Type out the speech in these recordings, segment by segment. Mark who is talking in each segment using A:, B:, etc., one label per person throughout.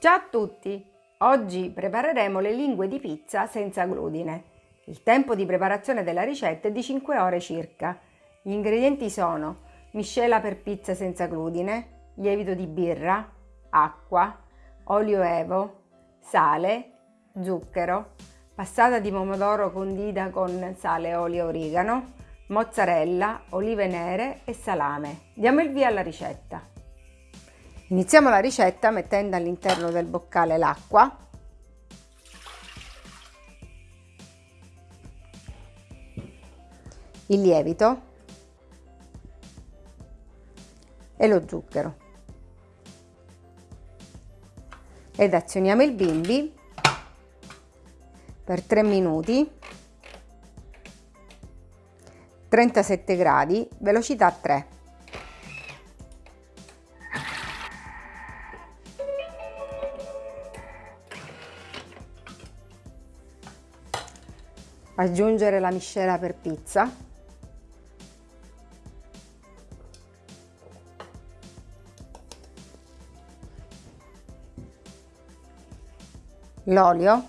A: Ciao a tutti! Oggi prepareremo le lingue di pizza senza glutine. Il tempo di preparazione della ricetta è di 5 ore circa. Gli ingredienti sono miscela per pizza senza glutine, lievito di birra, acqua, olio evo, sale, zucchero, passata di pomodoro condita con sale, olio e origano, mozzarella, olive nere e salame. Diamo il via alla ricetta. Iniziamo la ricetta mettendo all'interno del boccale l'acqua, il lievito. E lo zucchero. Ed azioniamo il bimbi per 3 minuti. 37 gradi, velocità 3. Aggiungere la miscela per pizza. L'olio.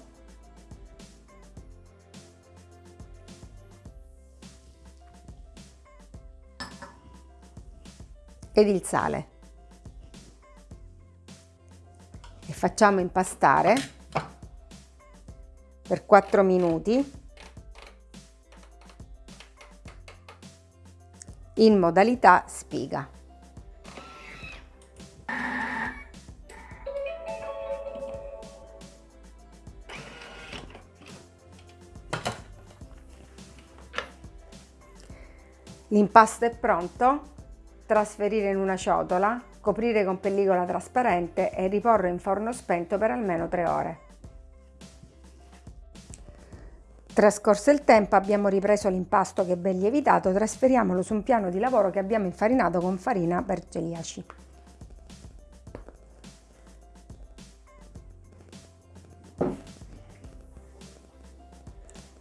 A: Ed il sale. E facciamo impastare per 4 minuti in modalità spiga. L'impasto è pronto, trasferire in una ciotola, coprire con pellicola trasparente e riporre in forno spento per almeno 3 ore. Trascorso il tempo abbiamo ripreso l'impasto che ben lievitato, trasferiamolo su un piano di lavoro che abbiamo infarinato con farina per celiaci.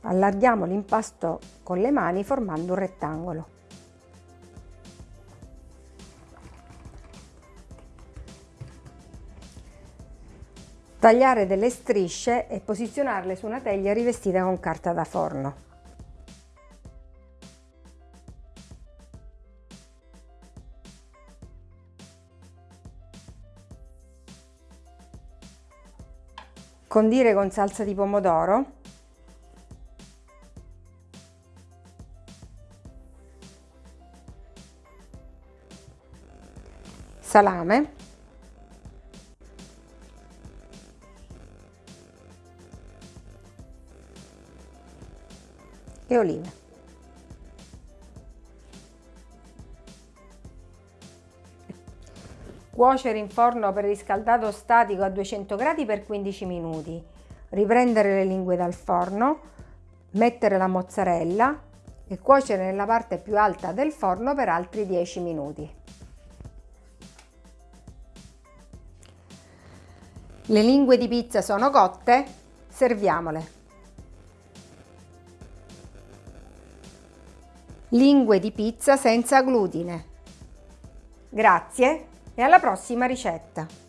A: Allarghiamo l'impasto con le mani formando un rettangolo. Tagliare delle strisce e posizionarle su una teglia rivestita con carta da forno. Condire con salsa di pomodoro. Salame. E olive. Cuocere in forno preriscaldato statico a 200 gradi per 15 minuti. Riprendere le lingue dal forno, mettere la mozzarella e cuocere nella parte più alta del forno per altri 10 minuti. Le lingue di pizza sono cotte, serviamole. Lingue di pizza senza glutine. Grazie e alla prossima ricetta!